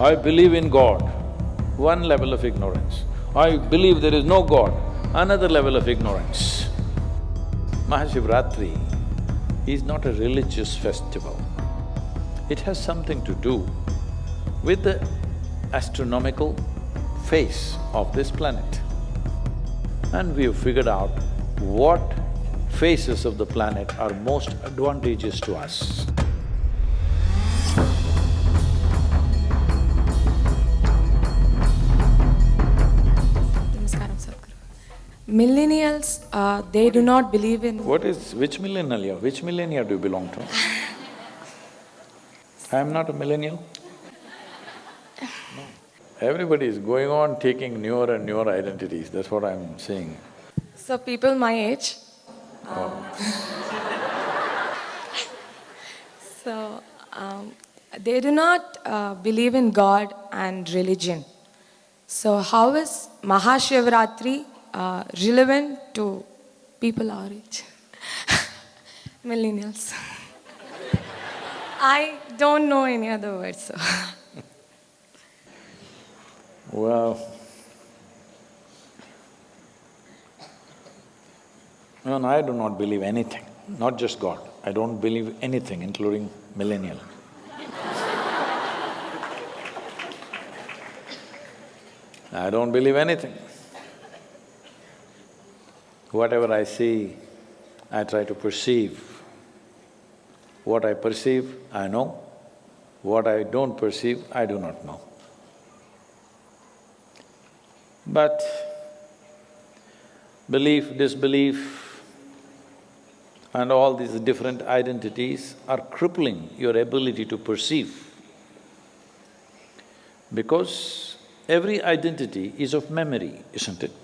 I believe in God, one level of ignorance. I believe there is no God, another level of ignorance. Mahashivratri is not a religious festival. It has something to do with the astronomical face of this planet. And we have figured out what phases of the planet are most advantageous to us. Millennials, uh, they do not believe in… What is… which millennial? Which millennial do you belong to? I am not a millennial. No. Everybody is going on taking newer and newer identities, that's what I'm saying. So people my age, so um, they do not uh, believe in God and religion. So how is Mahashivratri uh, relevant to people our age? Millennials. I don't know any other words, so… Well, no, no, I do not believe anything, not just God. I don't believe anything, including millennial. I don't believe anything. Whatever I see, I try to perceive. What I perceive, I know. What I don't perceive, I do not know. But belief, disbelief, and all these different identities are crippling your ability to perceive. Because every identity is of memory, isn't it?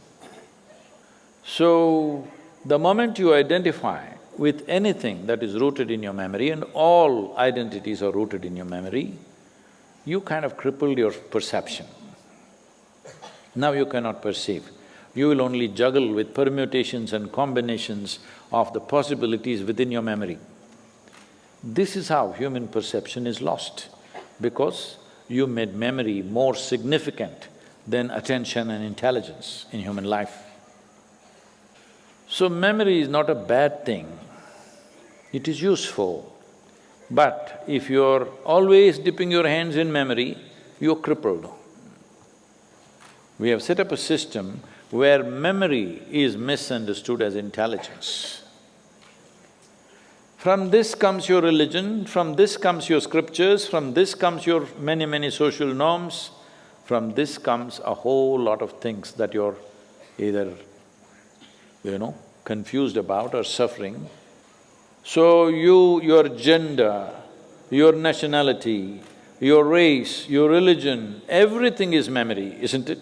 So, the moment you identify with anything that is rooted in your memory, and all identities are rooted in your memory, you kind of crippled your perception. Now you cannot perceive. You will only juggle with permutations and combinations of the possibilities within your memory. This is how human perception is lost, because you made memory more significant than attention and intelligence in human life. So memory is not a bad thing, it is useful. But if you're always dipping your hands in memory, you're crippled. We have set up a system where memory is misunderstood as intelligence. From this comes your religion, from this comes your scriptures, from this comes your many, many social norms, from this comes a whole lot of things that you're either, you know, confused about or suffering. So you… your gender, your nationality, your race, your religion, everything is memory, isn't it?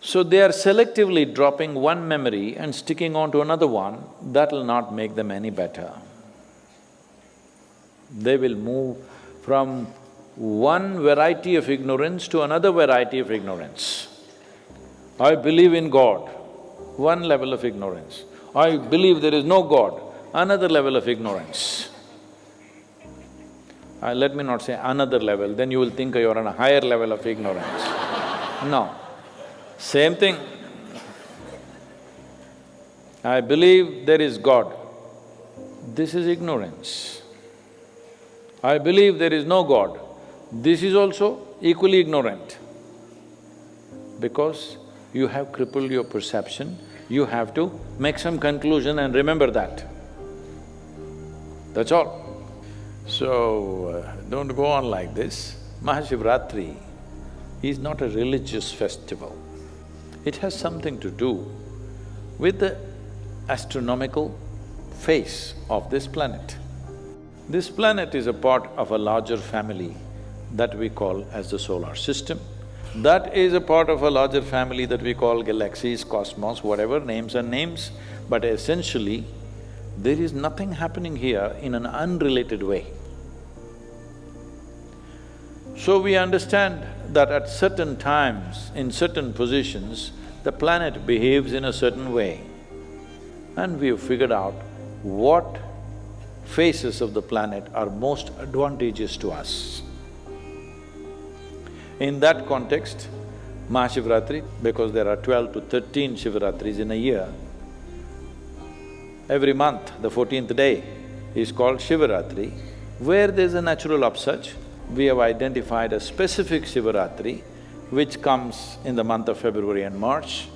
So they are selectively dropping one memory and sticking on to another one, that'll not make them any better. They will move from one variety of ignorance to another variety of ignorance. I believe in God, one level of ignorance. I believe there is no God, another level of ignorance. Uh, let me not say another level, then you will think you're on a higher level of ignorance. No. Same thing. I believe there is God. This is ignorance. I believe there is no God. This is also equally ignorant. Because you have crippled your perception, you have to make some conclusion and remember that. That's all. So, uh, don't go on like this. Mahashivratri is not a religious festival. It has something to do with the astronomical face of this planet. This planet is a part of a larger family that we call as the solar system. That is a part of a larger family that we call galaxies, cosmos, whatever, names and names, but essentially, there is nothing happening here in an unrelated way. So we understand that at certain times, in certain positions, the planet behaves in a certain way. And we have figured out what phases of the planet are most advantageous to us. In that context, Mahashivratri, because there are twelve to thirteen Shivaratris in a year, every month, the fourteenth day is called Shivaratri. Where there's a natural upsurge, we have identified a specific Shivaratri which comes in the month of February and March.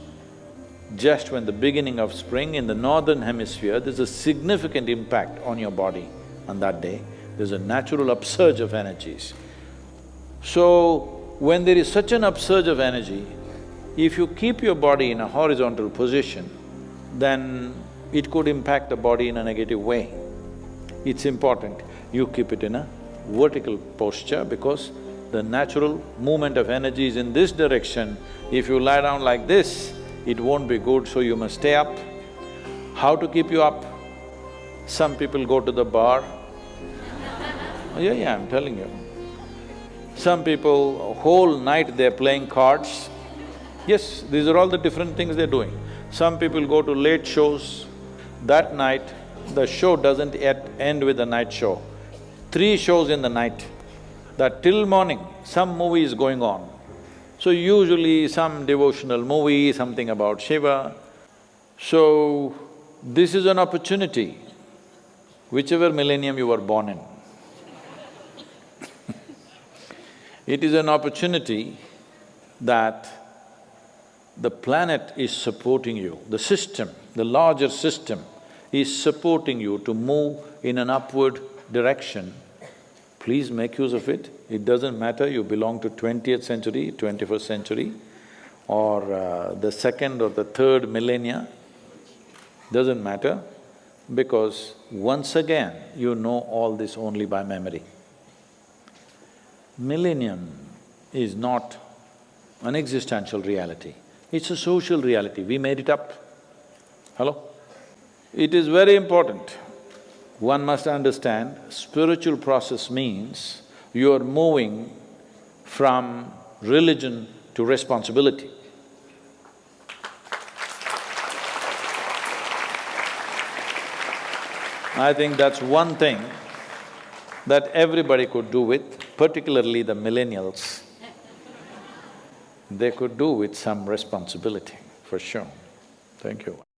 Just when the beginning of spring in the northern hemisphere, there's a significant impact on your body on that day. There's a natural upsurge of energies. So, when there is such an upsurge of energy, if you keep your body in a horizontal position, then it could impact the body in a negative way. It's important you keep it in a vertical posture because the natural movement of energy is in this direction. If you lie down like this, it won't be good, so you must stay up. How to keep you up? Some people go to the bar. yeah, yeah, I'm telling you. Some people, whole night they're playing cards. Yes, these are all the different things they're doing. Some people go to late shows. That night, the show doesn't yet end with the night show. Three shows in the night, that till morning some movie is going on. So usually some devotional movie, something about Shiva. So, this is an opportunity, whichever millennium you were born in. It is an opportunity that the planet is supporting you, the system, the larger system is supporting you to move in an upward direction, please make use of it. It doesn't matter you belong to twentieth century, twenty-first century or uh, the second or the third millennia, doesn't matter because once again you know all this only by memory. Millennium is not an existential reality, it's a social reality, we made it up. Hello? It is very important. One must understand, spiritual process means you are moving from religion to responsibility. I think that's one thing that everybody could do with, particularly the millennials. They could do with some responsibility, for sure. Thank you.